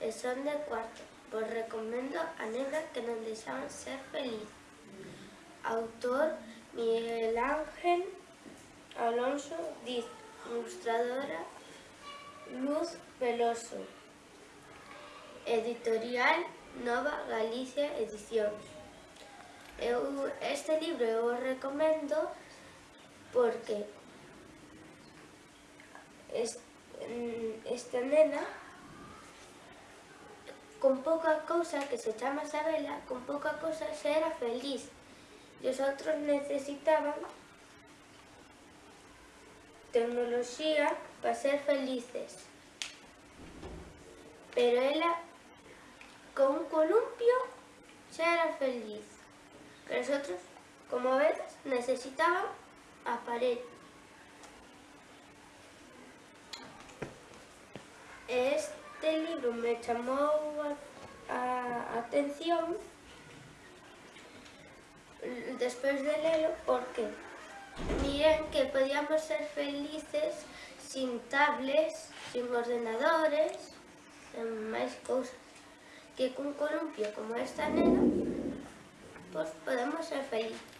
e son de cuarto. Vos recomendo a nena que non deixaban ser feliz. Autor Miguel Ángel Alonso Diz, ilustradora Luz Veloso. Editorial Nova Galicia Edicións. Eu, este libro eu o recomendo porque es, mm, nena con pouca cousa que se chama Isabela, con pouca cousa xa era feliz e os outros necesitaban tecnoloxía para ser felices. Pero ela con un columpio xa era feliz. Pero os outros, como vedes, necesitaban a Este libro me chamou a, a atención despois de lelo porque miren que podíamos ser felices sin tablets, sin ordenadores, sin máis cousas. Que cun columpio como esta nena, pois podemos ser felices.